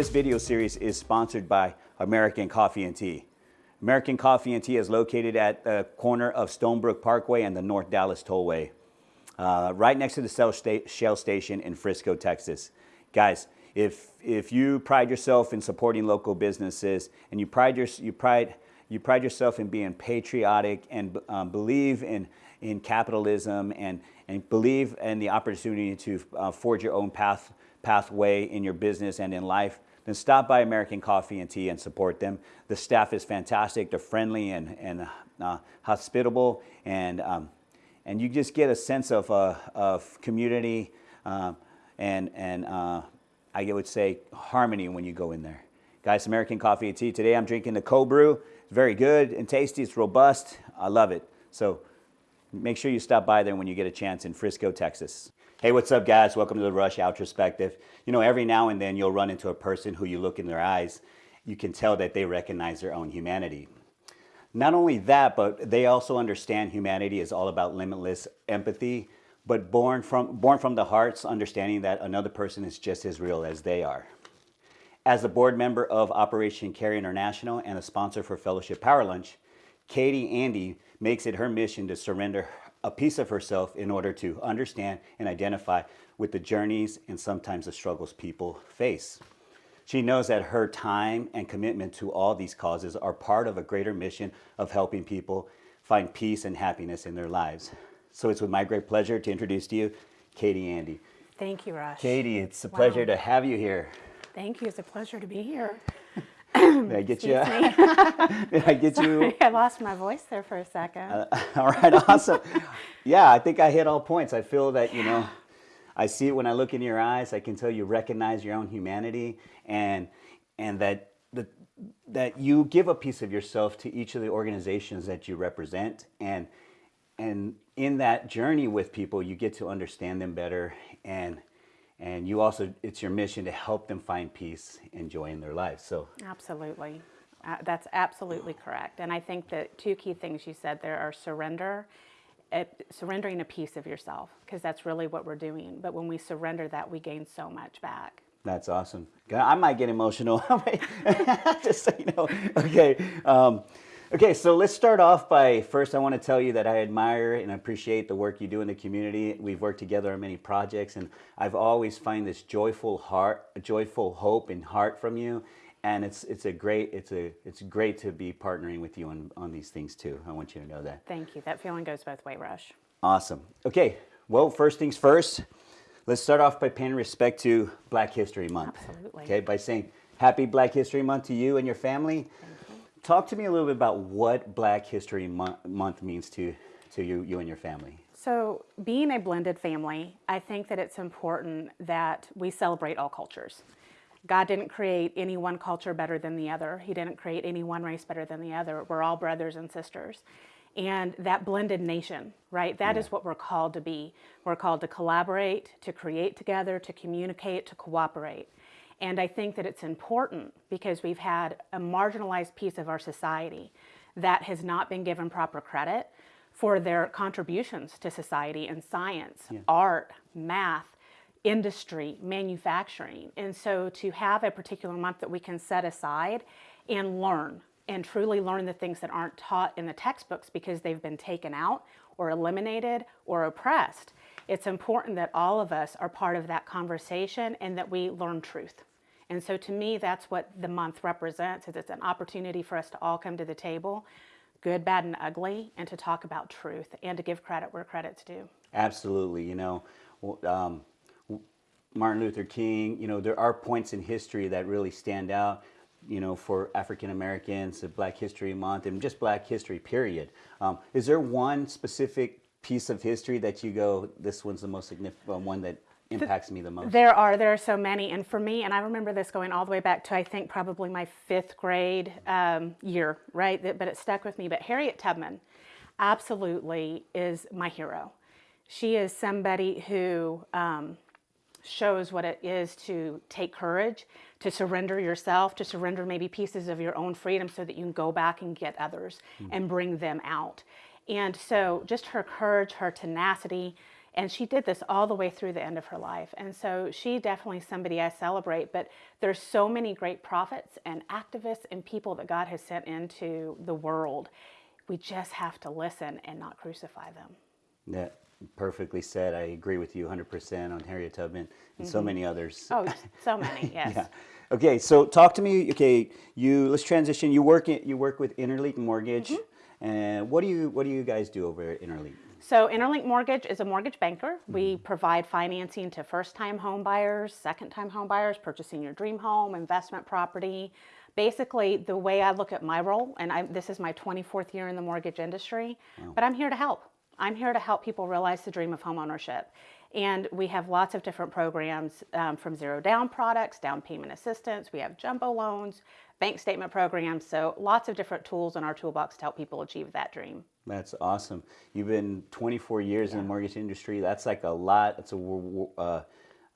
This video series is sponsored by American Coffee and Tea. American Coffee and Tea is located at the corner of Stonebrook Parkway and the North Dallas Tollway, uh, right next to the Shell Station in Frisco, Texas. Guys, if, if you pride yourself in supporting local businesses and you pride, your, you pride, you pride yourself in being patriotic and um, believe in, in capitalism and, and believe in the opportunity to uh, forge your own path, pathway in your business and in life, then stop by American Coffee and Tea and support them. The staff is fantastic. They're friendly and, and uh, hospitable, and, um, and you just get a sense of, uh, of community uh, and, and uh, I would say harmony when you go in there. Guys, American Coffee and Tea. Today I'm drinking the cold brew. It's very good and tasty. It's robust. I love it. So make sure you stop by there when you get a chance in Frisco, Texas. Hey, what's up guys? Welcome to the Rush Outrospective. You know, every now and then you'll run into a person who you look in their eyes, you can tell that they recognize their own humanity. Not only that, but they also understand humanity is all about limitless empathy, but born from, born from the hearts, understanding that another person is just as real as they are. As a board member of Operation Care International and a sponsor for Fellowship Power Lunch, Katie Andy makes it her mission to surrender a piece of herself in order to understand and identify with the journeys and sometimes the struggles people face. She knows that her time and commitment to all these causes are part of a greater mission of helping people find peace and happiness in their lives. So it's with my great pleasure to introduce to you Katie Andy. Thank you, Rush. Katie, it's a wow. pleasure to have you here. Thank you. It's a pleasure to be here. Did I get you? Did I get Sorry, you? I lost my voice there for a second. Uh, all right, awesome. yeah, I think I hit all points. I feel that, you know, I see it when I look in your eyes. I can tell you recognize your own humanity and and that the, that you give a piece of yourself to each of the organizations that you represent and and in that journey with people you get to understand them better and and you also it's your mission to help them find peace and joy in their lives. So absolutely. Uh, that's absolutely correct. And i think that two key things you said there are surrender uh, surrendering a piece of yourself because that's really what we're doing. But when we surrender that we gain so much back. That's awesome. I might get emotional. Just so you know. Okay um, Okay, so let's start off by first I want to tell you that I admire and appreciate the work you do in the community. We've worked together on many projects and I've always find this joyful heart, joyful hope and heart from you. And it's it's a great it's a it's great to be partnering with you on, on these things too. I want you to know that. Thank you. That feeling goes both way, Rush. Awesome. Okay, well first things first, let's start off by paying respect to Black History Month. Absolutely. Okay, by saying happy Black History Month to you and your family. Talk to me a little bit about what Black History Month means to, to you, you and your family. So being a blended family, I think that it's important that we celebrate all cultures. God didn't create any one culture better than the other. He didn't create any one race better than the other. We're all brothers and sisters. And that blended nation, right? That yeah. is what we're called to be. We're called to collaborate, to create together, to communicate, to cooperate. And I think that it's important because we've had a marginalized piece of our society that has not been given proper credit for their contributions to society in science, yeah. art, math, industry, manufacturing. And so to have a particular month that we can set aside and learn and truly learn the things that aren't taught in the textbooks because they've been taken out or eliminated or oppressed. It's important that all of us are part of that conversation and that we learn truth. And so to me, that's what the month represents, is it's an opportunity for us to all come to the table, good, bad, and ugly, and to talk about truth and to give credit where credit's due. Absolutely. You know, um, Martin Luther King, you know, there are points in history that really stand out, you know, for African Americans, Black History Month, and just Black History, period. Um, is there one specific piece of history that you go, this one's the most significant one that impacts me the most? There are, there are so many. And for me, and I remember this going all the way back to, I think, probably my fifth grade um, year, right? But it stuck with me. But Harriet Tubman absolutely is my hero. She is somebody who um, shows what it is to take courage, to surrender yourself, to surrender maybe pieces of your own freedom so that you can go back and get others mm -hmm. and bring them out. And so just her courage, her tenacity, And she did this all the way through the end of her life. And so she definitely somebody I celebrate. But there's so many great prophets and activists and people that God has sent into the world. We just have to listen and not crucify them. Yeah, perfectly said. I agree with you 100% on Harriet Tubman and so many others. Oh, so many, yes. Yeah. Okay, so talk to me. Okay, you let's transition. You work in, you work with Interlink Mortgage, Mm-hmm. and what do you what do you guys do over at Interlink? So Interlink Mortgage is a mortgage banker. We Mm-hmm. provide financing to first-time home buyers, second-time home buyers, purchasing your dream home, investment property. Basically, the way I look at my role, and I, this is my 24th year in the mortgage industry, but I'm here to help. I'm here to help people realize the dream of home ownership. And we have lots of different programs um, from zero down products, down payment assistance. We have jumbo loans, bank statement programs. So lots of different tools in our toolbox to help people achieve that dream. That's awesome. You've been 24 years in the mortgage industry. That's like a lot. It's a uh,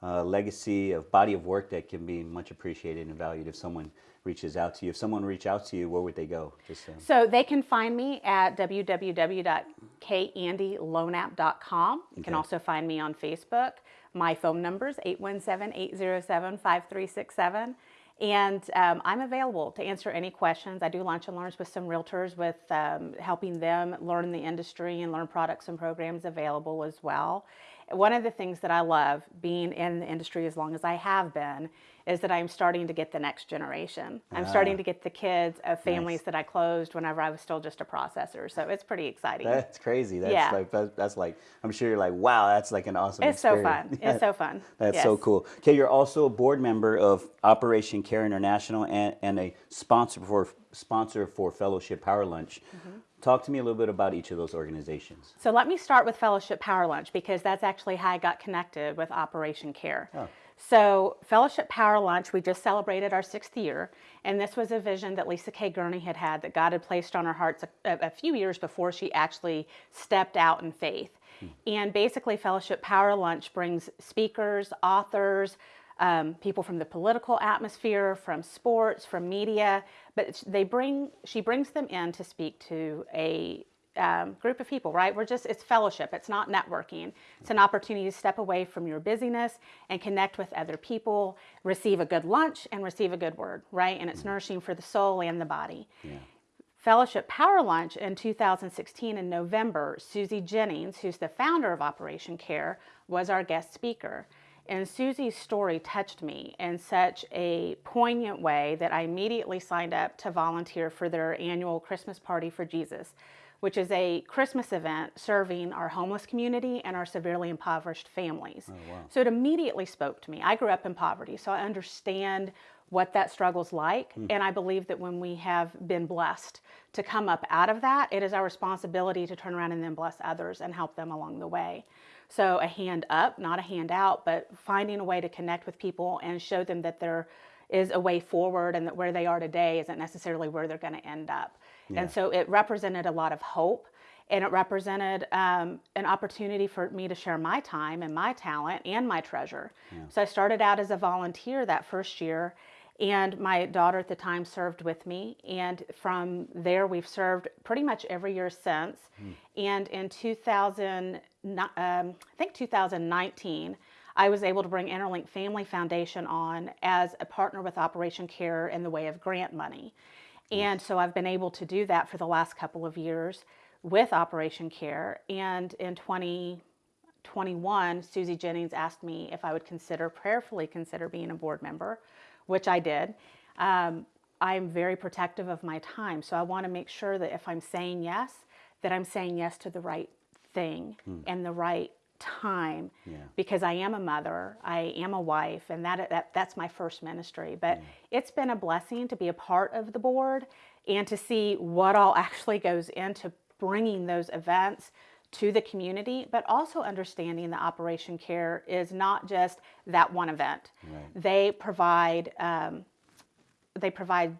uh, legacy of body of work that can be much appreciated and valued if someone reaches out to you. If someone reach out to you, where would they go? Just um, So they can find me at www.kandyloanapp.com. You can also find me on Facebook. My phone number is 817-807-5367. And um, I'm available to answer any questions. I do lunch and learns with some realtors with um, helping them learn the industry and learn products and programs available as well. One of the things that I love being in the industry as long as I have been is that I'm starting to get the next generation. I'm starting Ah. to get the kids of families that I closed whenever I was still just a processor. So it's pretty exciting. That's crazy. That's Yeah. like that, that's like I'm sure you're like wow. That's like an awesome. It's so experience. fun. It's so fun. That's so cool. Okay, you're also a board member of Operation Care International and, and a sponsor for sponsor for Fellowship Power Lunch. Mm-hmm. Talk to me a little bit about each of those organizations. So let me start with Fellowship Power Lunch because that's actually how I got connected with Operation Care. Oh. So Fellowship Power Lunch, we just celebrated our sixth year, and this was a vision that Lisa K. Gurney had had that God had placed on her heart a, a few years before she actually stepped out in faith. And basically, Fellowship Power Lunch brings speakers, authors, um, people from the political atmosphere, from sports, from media, but they bring she brings them in to speak to a um, group of people, right? We're just, it's fellowship, it's not networking. It's an opportunity to step away from your busyness and connect with other people, receive a good lunch, and receive a good word, right? And it's nourishing for the soul and the body. Fellowship Power Lunch in 2016 in November, Susie Jennings, who's the founder of Operation Care, was our guest speaker. And Susie's story touched me in such a poignant way that I immediately signed up to volunteer for their annual Christmas Party for Jesus, which is a Christmas event serving our homeless community and our severely impoverished families. Oh, so it immediately spoke to me. I grew up in poverty, so I understand what that struggle's like. Hmm. And I believe that when we have been blessed to come up out of that, it is our responsibility to turn around and then bless others and help them along the way. So a hand up, not a hand out, but finding a way to connect with people and show them that there is a way forward and that where they are today isn't necessarily where they're going to end up. And so it represented a lot of hope and it represented um, an opportunity for me to share my time and my talent and my treasure. So I started out as a volunteer that first year, and my daughter at the time served with me. And from there, we've served pretty much every year since. And in 2000, um, I think 2019. I was able to bring Interlink Family Foundation on as a partner with Operation Care in the way of grant money. And so I've been able to do that for the last couple of years with Operation Care. And in 2021, Susie Jennings asked me if I would consider, prayerfully consider being a board member, which I did. Um, I'm very protective of my time. So I want to make sure that if I'm saying yes, that I'm saying yes to the right thing and the right time Yeah. because I am a mother, I am a wife, and that, that that's my first ministry. But it's been a blessing to be a part of the board and to see what all actually goes into bringing those events to the community, but also understanding that Operation Care is not just that one event. Right. They provide um, they provide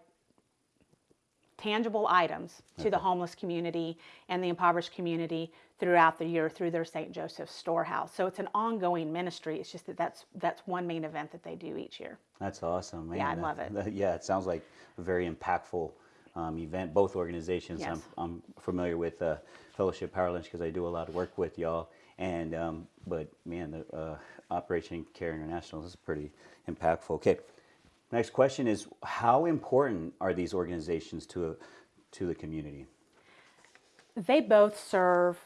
tangible items to the homeless community and the impoverished community throughout the year through their St. Joseph's storehouse. So it's an ongoing ministry. It's just that that's that's one main event that they do each year. That's awesome, man. Yeah, I That- love it. that- yeah, it sounds like a very impactful um, event. Both organizations Yes. I'm, I'm familiar with uh, Fellowship Power Lunch because I do a lot of work with y'all. And um, but man, the uh, Operation Care International is pretty impactful. Okay, next question is how important are these organizations to to the community? they both serve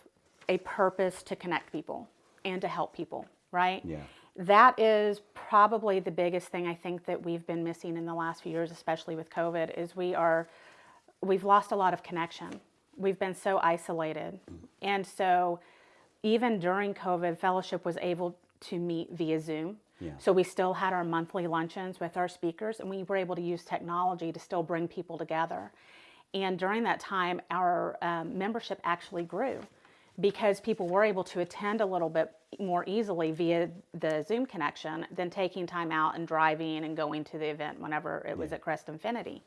a purpose to connect people and to help people, right? Yeah. That is probably the biggest thing I think that we've been missing in the last few years, especially with COVID, is we are we've lost a lot of connection. We've been so isolated. And so even during COVID, fellowship was able to meet via Zoom. Yeah. So we still had our monthly luncheons with our speakers and we were able to use technology to still bring people together. And during that time, our um, membership actually grew because people were able to attend a little bit more easily via the Zoom connection than taking time out and driving and going to the event whenever it was Yeah. at Crest Infiniti.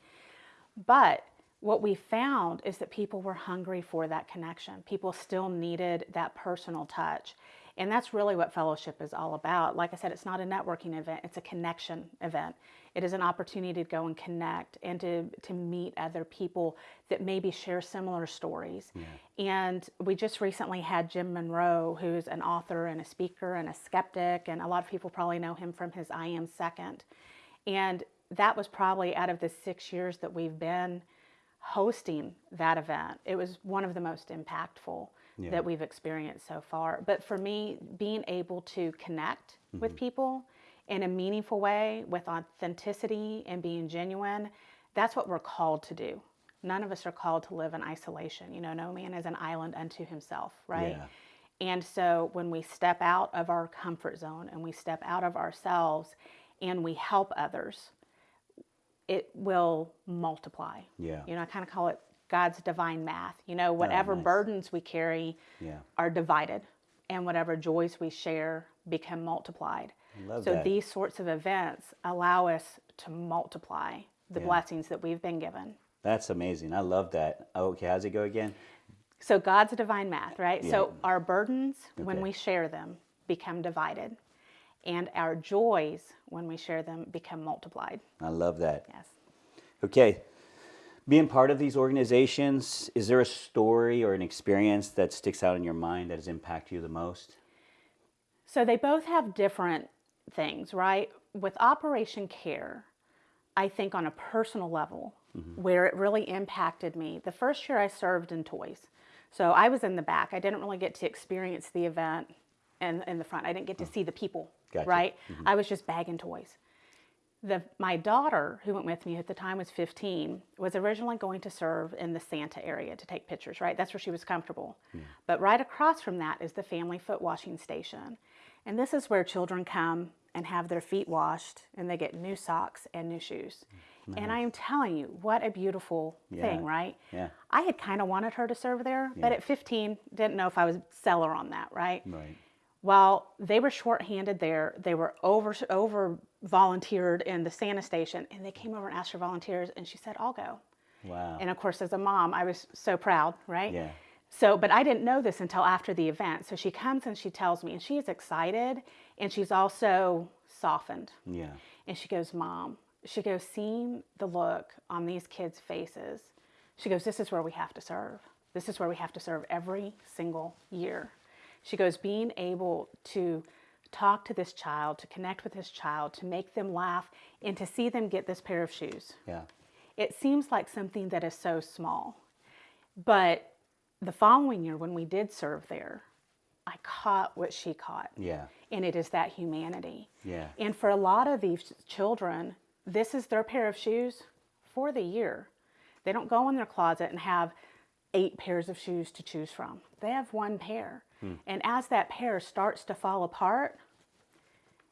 But what we found is that people were hungry for that connection. People still needed that personal touch. And that's really what fellowship is all about. Like I said, it's not a networking event, it's a connection event. It is an opportunity to go and connect and to, to meet other people that maybe share similar stories. And we just recently had Jim Monroe, who's an author and a speaker and a skeptic, and a lot of people probably know him from his I Am Second. And that was probably out of the six years that we've been hosting that event, it was one of the most impactful Yeah. that we've experienced so far. But for me, being able to connect with mm-hmm. people in a meaningful way with authenticity and being genuine, that's what we're called to do. None of us are called to live in isolation. You know, no man is an island unto himself, right? Yeah. And so when we step out of our comfort zone and we step out of ourselves and we help others, it will multiply. Yeah. You know, I kind of call it God's divine math. You know, oh, whatever nice. burdens we carry Yeah. are divided and whatever joys we share become multiplied. Love so that. these sorts of events allow us to multiply the Yeah. blessings that we've been given. That's amazing. I love that. Oh, okay, how's it go again? So God's divine math, right? So our burdens, when we share them, become divided. And our joys, when we share them, become multiplied. I love that. Yes. Okay. Being part of these organizations, is there a story or an experience that sticks out in your mind that has impacted you the most? So they both have different things, right? With Operation Care, I think on a personal level, mm-hmm. where it really impacted me, the first year I served in toys. So I was in the back. I didn't really get to experience the event in, in the front. I didn't get to mm. see the people, Gotcha. right? Mm-hmm. I was just bagging toys. The, my daughter, who went with me at the time was 15, was originally going to serve in the Santa area to take pictures, right? That's where she was comfortable. But right across from that is the family foot washing station. And this is where children come and have their feet washed and they get new socks and new shoes. And I am telling you, what a beautiful thing, right? Yeah. I had kind of wanted her to serve there, but at 15, didn't know if I was sell her on that, right? Right. While they were shorthanded there, they were over over volunteered in the Santa station, and they came over and asked for volunteers, and she said, "I'll go." Wow. And of course, as a mom, I was so proud, right? Yeah. So, but I didn't know this until after the event. So she comes and she tells me, and she is excited, and she's also softened. yeah. And she goes, Mom, she goes, seeing the look on these kids' faces, she goes, This is where we have to serve. This is where we have to serve every single year. She goes, Being able to talk to this child, to connect with this child, to make them laugh, and to see them get this pair of shoes. Yeah. It seems like something that is so small. But the following year, when we did serve there, I caught what she caught Yeah. and it is that humanity. Yeah. And for a lot of these children, this is their pair of shoes for the year. They don't go in their closet and have eight pairs of shoes to choose from. They have one pair. Hmm. And as that pair starts to fall apart,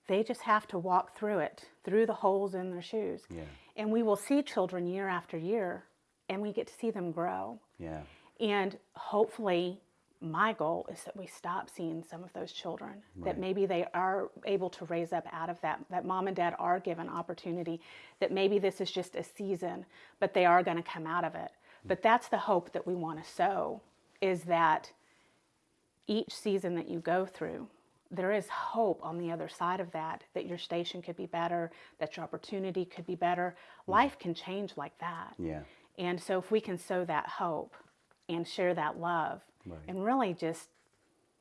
they just have to walk through it, through the holes in their shoes. Yeah. And we will see children year after year, and we get to see them grow. Yeah. And hopefully, my goal is that we stop seeing some of those children, that maybe they are able to raise up out of that, that mom and dad are given opportunity, that maybe this is just a season, but they are going to come out of it. Mm. But that's the hope that we want to sow is that each season that you go through, there is hope on the other side of that, that your station could be better, that your opportunity could be better. Mm. Life can change like that. Yeah. And so if we can sow that hope and share that love Right. and really just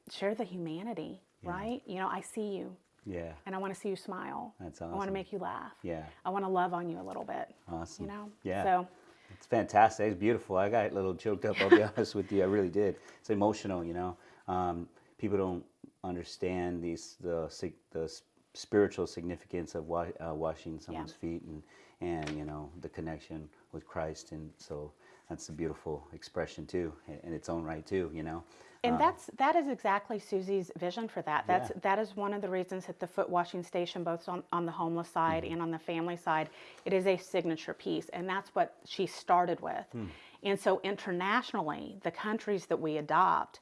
share the humanity, right? You know, I see you Yeah. and I want to see you smile. That's awesome. I want to make you laugh. Yeah. I want to love on you a little bit. Awesome. You know? Yeah. So It's fantastic. It's beautiful. I got a little choked up. I'll be honest with you. I really did. It's emotional. You know, um, people don't understand these the the spiritual significance of wa- uh, washing someone's feet and and you know the connection with Christ. And so that's a beautiful expression too, in, its own right too. You know. And Um, that's that is exactly Susie's vision for that. That's Yeah. that is one of the reasons that the foot washing station, both on, on the homeless side Mm-hmm. and on the family side, it is a signature piece, and that's what she started with. Hmm. And so internationally, the countries that we adopt,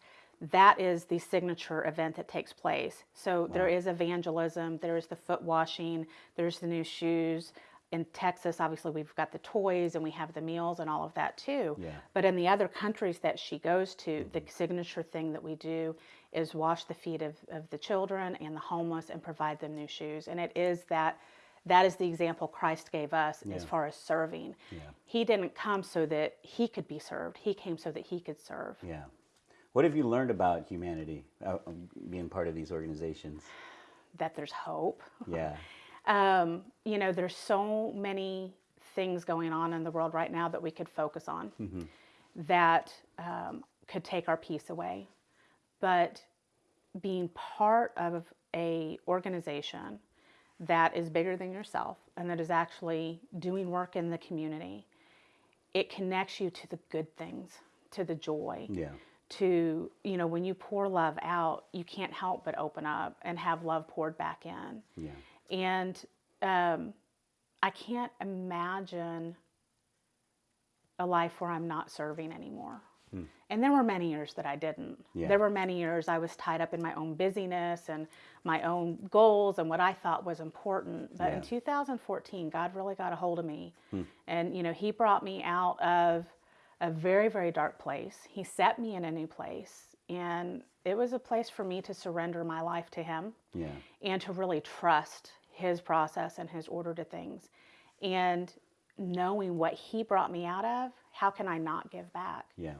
that is the signature event that takes place. So there is evangelism, there is the foot washing, there's the new shoes. In Texas, obviously, we've got the toys and we have the meals and all of that too. Yeah. But in the other countries that she goes to, the signature thing that we do is wash the feet of, of the children and the homeless and provide them new shoes. And it is that that is the example Christ gave us as far as serving. Yeah. He didn't come so that he could be served. He came so that he could serve. Yeah. What have you learned about humanity uh, um, being part of these organizations? That there's hope. Yeah. Um, you know, there's so many things going on in the world right now that we could focus on that um, could take our peace away. But being part of a organization that is bigger than yourself and that is actually doing work in the community, it connects you to the good things, to the joy Yeah. to you know when you pour love out you can't help but open up and have love poured back in Yeah. And um, i can't imagine a life where i'm not serving anymore. And there were many years that i didn't. Yeah. there were many years i was tied up in my own busyness and my own goals and what i thought was important. But in 2014 god really got a hold of me. And you know he brought me out of a very very dark place. He set me in a new place. And it was a place for me to surrender my life to him Yeah. and to really trust his process and his order to things. And knowing what he brought me out of, how can I not give back? Yeah.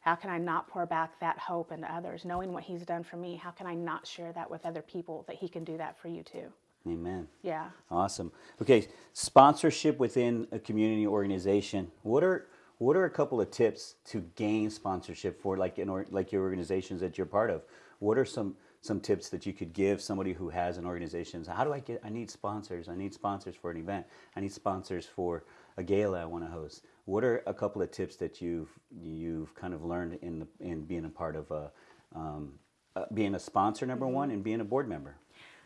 How can I not pour back that hope into others? Knowing what he's done for me, how can I not share that with other people that he can do that for you too? Amen. Yeah. Awesome. Okay, sponsorship within a community organization. What are what are a couple of tips to gain sponsorship for like in or, like your organizations that you're part of? What are some some tips that you could give somebody who has an organization? How do I get I need sponsors. I need sponsors for an event. I need sponsors for a gala I want to host. What are a couple of tips that you've you've kind of learned in the, in being a part of a um, uh, being a sponsor number one and being a board member?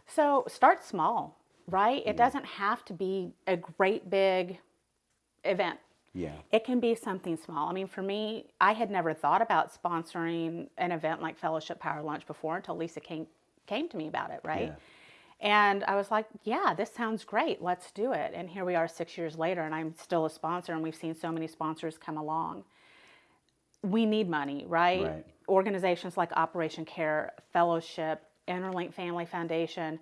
So start small, right? It doesn't have to be a great big event. Yeah. It can be something small. I mean, for me, I had never thought about sponsoring an event like Fellowship Power Lunch before until Lisa came came to me about it, right? Yeah. And I was like, yeah, this sounds great. Let's do it. And here we are 6 years later and I'm still a sponsor and we've seen so many sponsors come along. We need money, right? Right. Organizations like Operation Care, Fellowship, Interlink Family Foundation,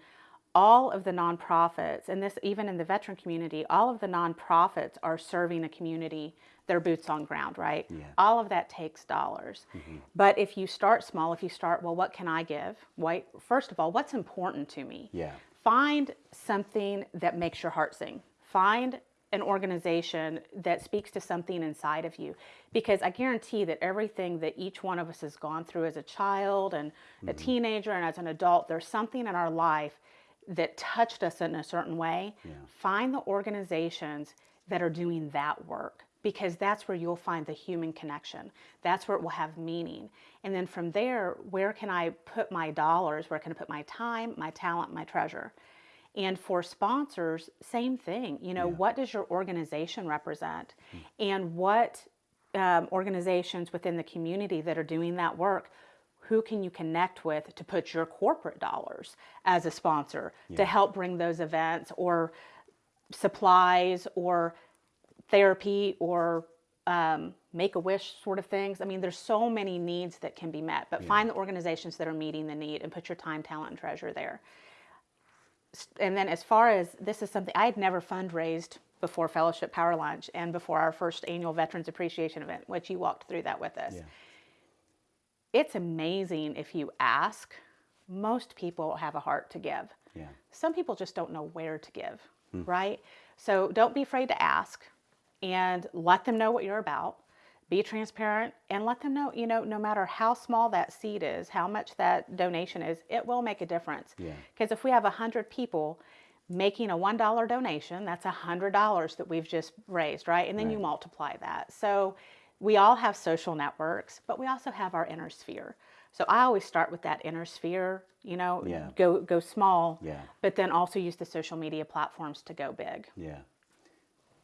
all of the nonprofits, and this even in the veteran community, all of the nonprofits are serving a community, their boots on ground, right? Yeah. All of that takes dollars. Mm-hmm. But if you start small, if you start, well, what can I give? Why, first of all, what's important to me? Yeah. Find something that makes your heart sing. Find an organization that speaks to something inside of you. Because I guarantee that everything that each one of us has gone through as a child and a mm-hmm. teenager and as an adult, there's something in our life that touched us in a certain way. Find the organizations that are doing that work because that's where you'll find the human connection. That's where it will have meaning. And then from there, where can I put my dollars? Where can I put my time, my talent, my treasure? And for sponsors, same thing. You know, what does your organization represent? And what um, organizations within the community that are doing that work, who can you connect with to put your corporate dollars as a sponsor to help bring those events or supplies or therapy or um, make a wish sort of things. I mean, there's so many needs that can be met, but find the organizations that are meeting the need and put your time, talent, and treasure there. And then, as far as this is something I had never fundraised before Fellowship Power Lunch and before our first annual Veterans Appreciation event, which you walked through that with us. Yeah. It's amazing if you ask. Most people have a heart to give. Yeah. Some people just don't know where to give, Hmm. right? So don't be afraid to ask and let them know what you're about. Be transparent and let them know, you know, no matter how small that seed is, how much that donation is, it will make a difference. Yeah. Because if we have 100 people making a $1 donation, that's $100 that we've just raised, right? And then you multiply that. So we all have social networks, but we also have our inner sphere. So I always start with that inner sphere, you know, Yeah. go go small, Yeah. but then also use the social media platforms to go big. Yeah.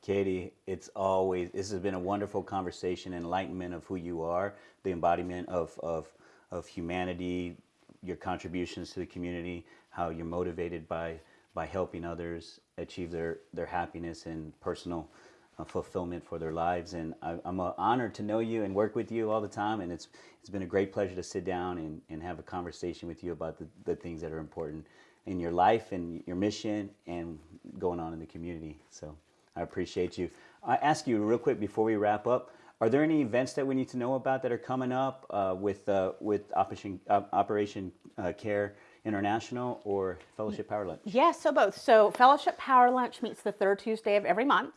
Katie, it's always, this has been a wonderful conversation, enlightenment of who you are, the embodiment of, of, of humanity, your contributions to the community, how you're motivated by, by helping others achieve their, their happiness and personal fulfillment for their lives. And I, I'm uh, honored to know you and work with you all the time. And it's, it's been a great pleasure to sit down and, and have a conversation with you about the, the things that are important in your life and your mission and going on in the community. So I appreciate you. I ask you real quick before we wrap up. Are there any events that we need to know about that are coming up uh, with uh, with Operation uh, Operation uh, Care International or Fellowship Power Lunch? Yes, so both. So Fellowship Power Lunch meets the third Tuesday of every month.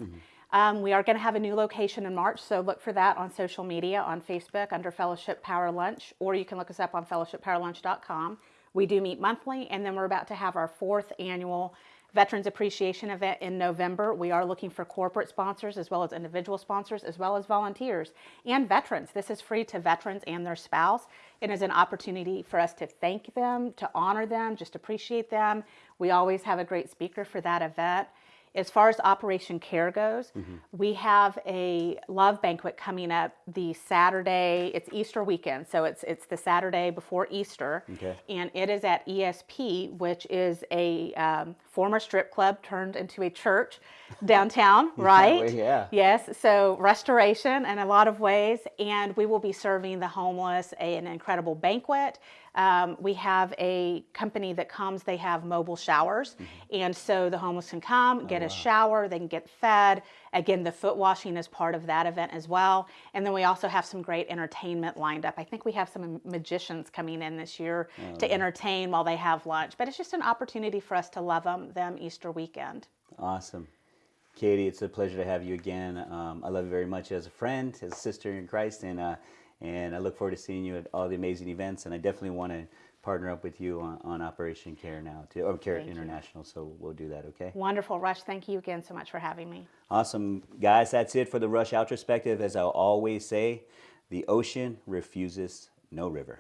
Um, we are going to have a new location in March, so look for that on social media on Facebook under Fellowship Power Lunch, or you can look us up on fellowshippowerlunch.com. We do meet monthly, and then we're about to have our fourth annual Veterans Appreciation event in November. We are looking for corporate sponsors as well as individual sponsors, as well as volunteers and veterans. This is free to veterans and their spouse. It is an opportunity for us to thank them, to honor them, just appreciate them. We always have a great speaker for that event. As far as Operation Care goes, we have a love banquet coming up the Saturday. It's Easter weekend, so it's it's the Saturday before Easter, Okay. and it is at ESP, which is a um, former strip club turned into a church downtown, right? yeah. Yes, so restoration in a lot of ways, and we will be serving the homeless a, an incredible banquet. Um, we have a company that comes, they have mobile showers, and so the homeless can come, get a shower, they can get fed. Again, the foot washing is part of that event as well. And then we also have some great entertainment lined up. I think we have some magicians coming in this year to entertain while they have lunch, but it's just an opportunity for us to love them, them Easter weekend. Awesome. Katie, it's a pleasure to have you again. Um, I love you very much as a friend, as a sister in Christ, and uh, and I look forward to seeing you at all the amazing events. And I definitely want to partner up with you on, on Operation Care now, too, or Care Thank you. International. So we'll do that, okay? Wonderful, Rush. Thank you again so much for having me. Awesome, guys. That's it for the Rush Outrospective. As I always say, the ocean refuses no river.